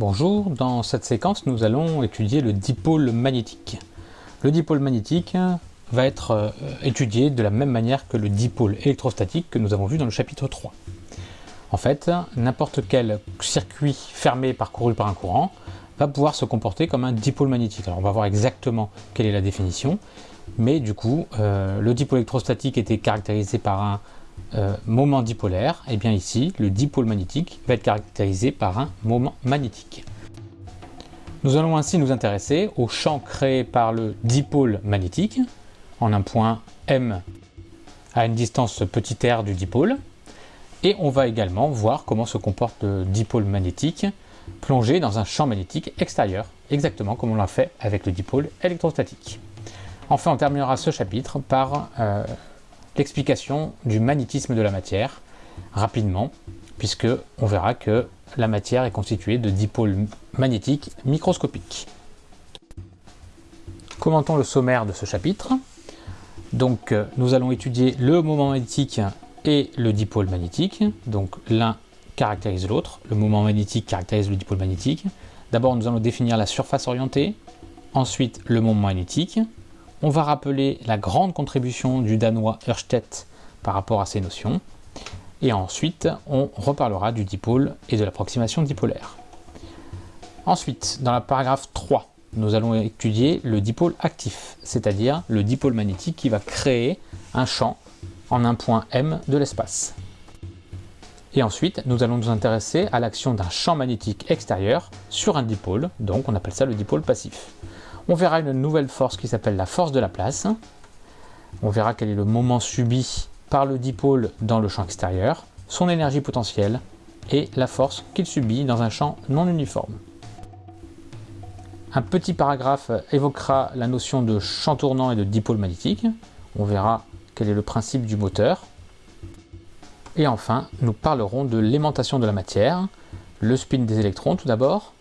Bonjour, dans cette séquence nous allons étudier le dipôle magnétique. Le dipôle magnétique va être euh, étudié de la même manière que le dipôle électrostatique que nous avons vu dans le chapitre 3. En fait, n'importe quel circuit fermé parcouru par un courant va pouvoir se comporter comme un dipôle magnétique. Alors on va voir exactement quelle est la définition, mais du coup, euh, le dipôle électrostatique était caractérisé par un euh, moment dipolaire, et eh bien ici, le dipôle magnétique va être caractérisé par un moment magnétique. Nous allons ainsi nous intéresser au champ créé par le dipôle magnétique, en un point M à une distance r du dipôle, et on va également voir comment se comporte le dipôle magnétique plongé dans un champ magnétique extérieur, exactement comme on l'a fait avec le dipôle électrostatique. Enfin, on terminera ce chapitre par euh, l'explication du magnétisme de la matière, rapidement, puisque on verra que la matière est constituée de dipôles magnétiques microscopiques. Commentons le sommaire de ce chapitre. Donc, euh, nous allons étudier le moment magnétique et le dipôle magnétique. Donc, l'un caractérise l'autre. Le moment magnétique caractérise le dipôle magnétique. D'abord, nous allons définir la surface orientée. Ensuite, le moment magnétique. On va rappeler la grande contribution du Danois Ørsted par rapport à ces notions. Et ensuite, on reparlera du dipôle et de l'approximation dipolaire. Ensuite, dans la paragraphe 3, nous allons étudier le dipôle actif, c'est-à-dire le dipôle magnétique qui va créer un champ en un point M de l'espace. Et ensuite, nous allons nous intéresser à l'action d'un champ magnétique extérieur sur un dipôle, donc on appelle ça le dipôle passif. On verra une nouvelle force qui s'appelle la force de la place. On verra quel est le moment subi par le dipôle dans le champ extérieur, son énergie potentielle et la force qu'il subit dans un champ non uniforme. Un petit paragraphe évoquera la notion de champ tournant et de dipôle magnétique. On verra quel est le principe du moteur. Et enfin, nous parlerons de l'aimantation de la matière, le spin des électrons tout d'abord,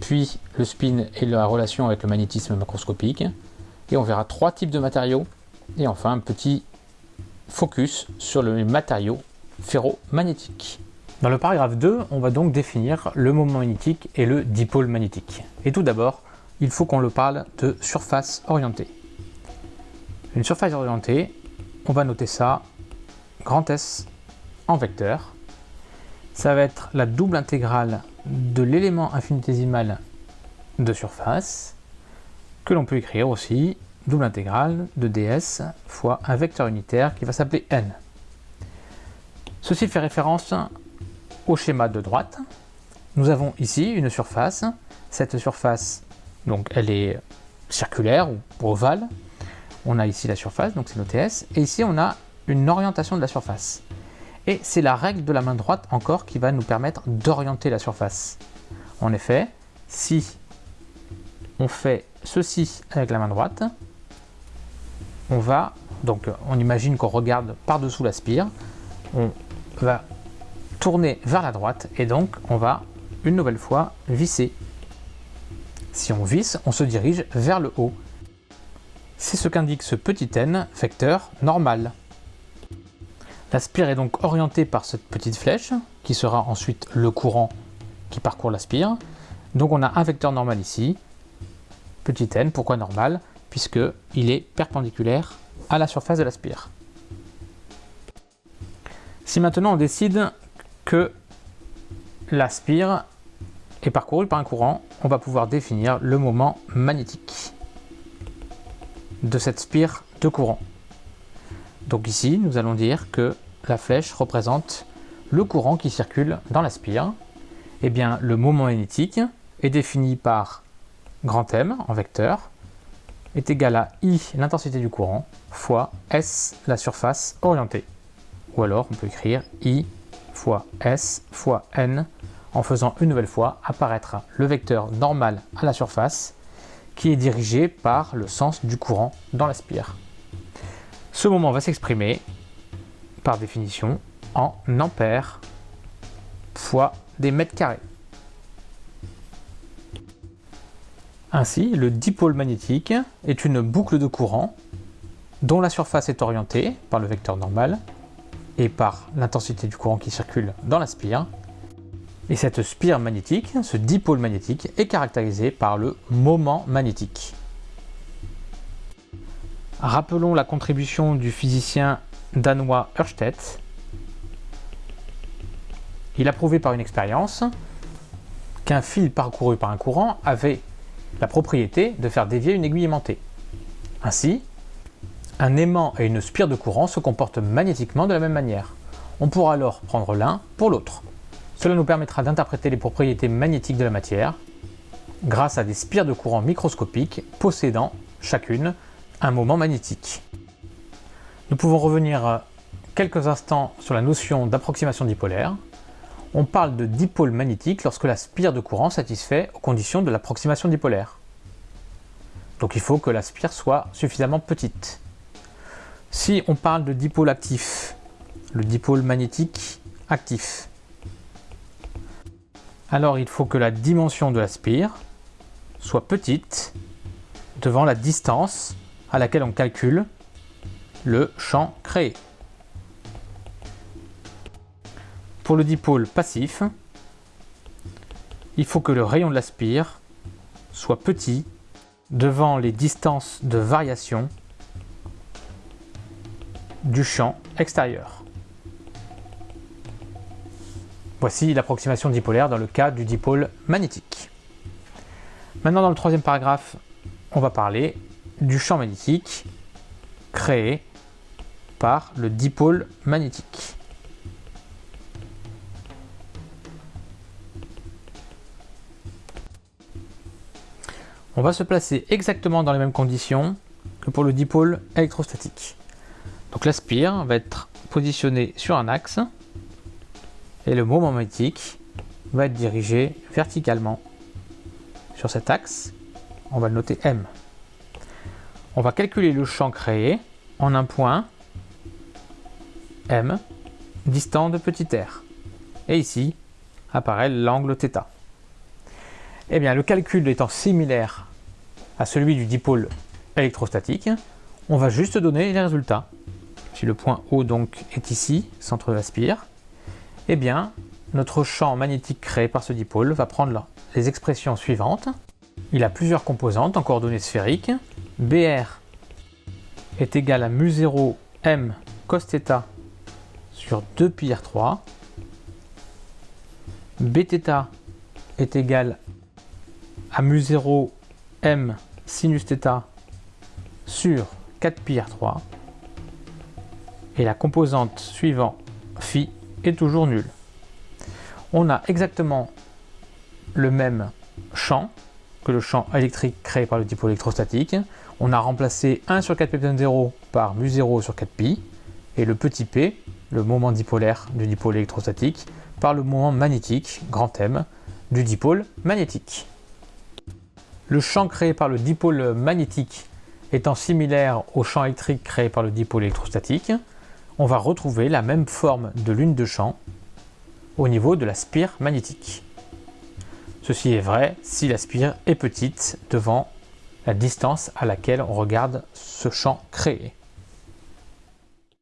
puis le spin et la relation avec le magnétisme macroscopique. Et on verra trois types de matériaux. Et enfin, un petit focus sur le matériau ferromagnétique. Dans le paragraphe 2, on va donc définir le moment magnétique et le dipôle magnétique. Et tout d'abord, il faut qu'on le parle de surface orientée. Une surface orientée, on va noter ça, grand S en vecteur. Ça va être la double intégrale de l'élément infinitésimal de surface, que l'on peut écrire aussi double intégrale de ds fois un vecteur unitaire qui va s'appeler n. Ceci fait référence au schéma de droite. Nous avons ici une surface. Cette surface, donc elle est circulaire ou ovale. On a ici la surface, donc c'est nos TS. Et ici, on a une orientation de la surface. Et c'est la règle de la main droite encore qui va nous permettre d'orienter la surface. En effet, si on fait ceci avec la main droite, on va, donc on imagine qu'on regarde par-dessous la spire, on va tourner vers la droite et donc on va une nouvelle fois visser. Si on visse, on se dirige vers le haut. C'est ce qu'indique ce petit n vecteur normal. La spire est donc orientée par cette petite flèche, qui sera ensuite le courant qui parcourt la spire. Donc on a un vecteur normal ici, petit n, pourquoi normal? Puisqu'il est perpendiculaire à la surface de la spire. Si maintenant on décide que la spire est parcourue par un courant, on va pouvoir définir le moment magnétique de cette spire de courant. Donc ici, nous allons dire que la flèche représente le courant qui circule dans la spire. Eh bien, le moment magnétique est défini par grand M en vecteur est égal à I, l'intensité du courant, fois S, la surface orientée. Ou alors, on peut écrire I fois S fois N en faisant une nouvelle fois apparaître le vecteur normal à la surface qui est dirigé par le sens du courant dans la spire. Ce moment va s'exprimer, par définition, en ampères fois des mètres carrés. Ainsi, le dipôle magnétique est une boucle de courant dont la surface est orientée par le vecteur normal et par l'intensité du courant qui circule dans la spire. Et cette spire magnétique, ce dipôle magnétique, est caractérisé par le moment magnétique. Rappelons la contribution du physicien danois Ørsted. Il a prouvé par une expérience qu'un fil parcouru par un courant avait la propriété de faire dévier une aiguille aimantée. Ainsi, un aimant et une spire de courant se comportent magnétiquement de la même manière. On pourra alors prendre l'un pour l'autre. Cela nous permettra d'interpréter les propriétés magnétiques de la matière grâce à des spires de courant microscopiques possédant chacune un moment magnétique. Nous pouvons revenir quelques instants sur la notion d'approximation dipolaire. On parle de dipôle magnétique lorsque la spire de courant satisfait aux conditions de l'approximation dipolaire. Donc il faut que la spire soit suffisamment petite. Si on parle de dipôle actif, le dipôle magnétique actif, alors il faut que la dimension de la spire soit petite devant la distance à laquelle on calcule le champ créé. Pour le dipôle passif, il faut que le rayon de la spire soit petit devant les distances de variation du champ extérieur. Voici l'approximation dipolaire dans le cas du dipôle magnétique. Maintenant, dans le troisième paragraphe, on va parler du champ magnétique créé par le dipôle magnétique. On va se placer exactement dans les mêmes conditions que pour le dipôle électrostatique. Donc la spire va être positionnée sur un axe et le moment magnétique va être dirigé verticalement sur cet axe. On va le noter M. On va calculer le champ créé en un point M distant de petit r. Et ici apparaît l'angle θ. Eh bien, le calcul étant similaire à celui du dipôle électrostatique, on va juste donner les résultats. Si le point O donc est ici, centre de la spire, eh bien, notre champ magnétique créé par ce dipôle va prendre les expressions suivantes. Il a plusieurs composantes en coordonnées sphériques. BR est égal à mu0 m cos θ sur 2 pi r3. Bθ est égal à mu0 m sinus θ sur 4 pi r3 et la composante suivante phi est toujours nulle. On a exactement le même champ que le champ électrique créé par le dipôle électrostatique. On a remplacé 1 sur 4 pi 0 par mu0 sur 4 pi et le petit p, le moment dipolaire du dipôle électrostatique, par le moment magnétique, grand M, du dipôle magnétique. Le champ créé par le dipôle magnétique étant similaire au champ électrique créé par le dipôle électrostatique, on va retrouver la même forme de lune de champ au niveau de la spire magnétique. Ceci est vrai si la spire est petite devant la distance à laquelle on regarde ce champ créé.